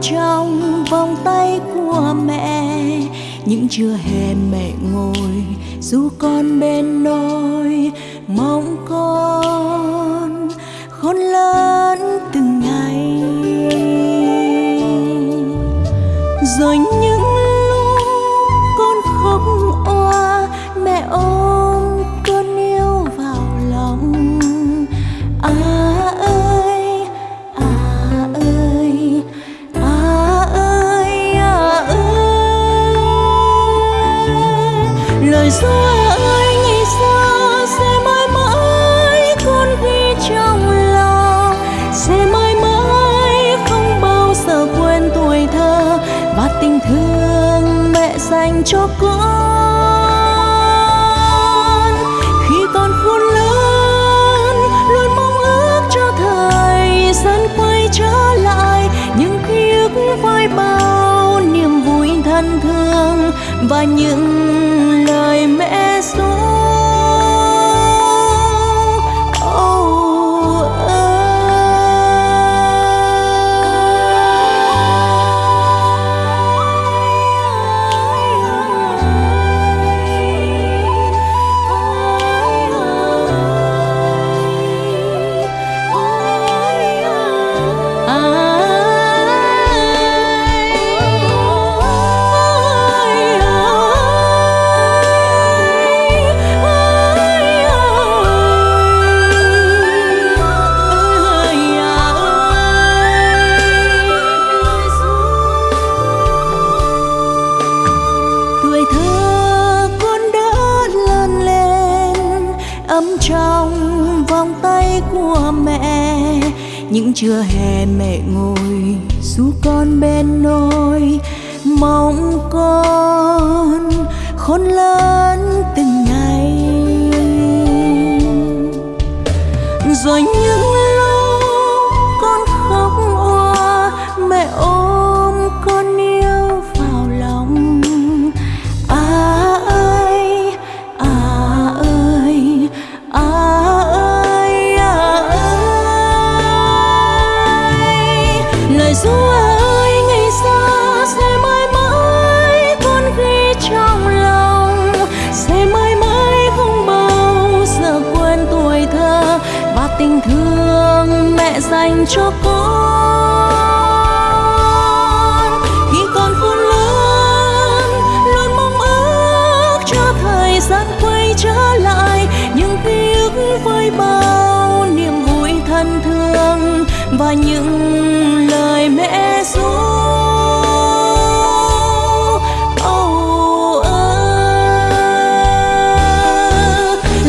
trong vòng tay của mẹ. Những trưa hè mẹ ngồi, dù con bên nôi mong con khôn lớn từng ngày. Rồi như dành cho con. Khi con khôn lớn, luôn mong ước cho thời gian quay trở lại. Những ký ức với bao niềm vui thân thương và những lời mẹ ru trong vòng tay của mẹ. Những trưa hè mẹ ngồi ru con bên nôi mong con khôn lớn từng ngày. Rồi lời ru ơi, ngày xa sẽ mãi mãi con ghi trong lòng. Sẽ mãi mãi không bao giờ quên tuổi thơ và tình thương mẹ dành cho con. Khi con khôn lớn, luôn mong ước cho thời gian quay trở lại. Những ký ức với bao niềm vui thân thương và những mẹ ru Âu ơ.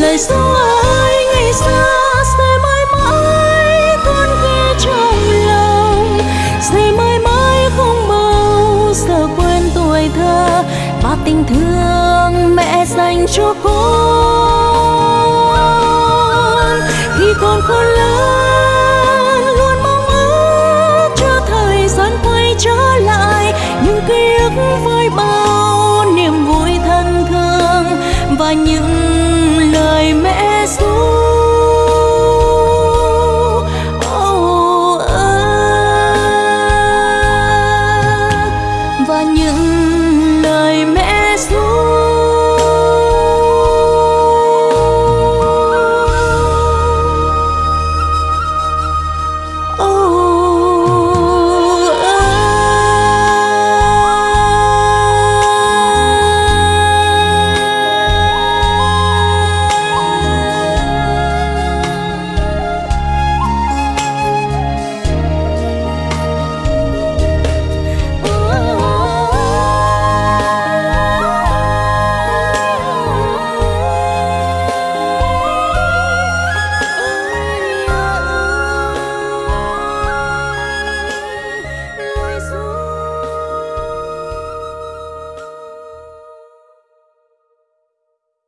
lời ru ơi, ngày xa sẽ mãi mãi con ghi trong lòng. Sẽ mãi mãi không bao giờ quên tuổi thơ và tình thương mẹ dành cho con. Khi con khôn lớn những lời mẹ ru. Oh, à, và những lời mẹ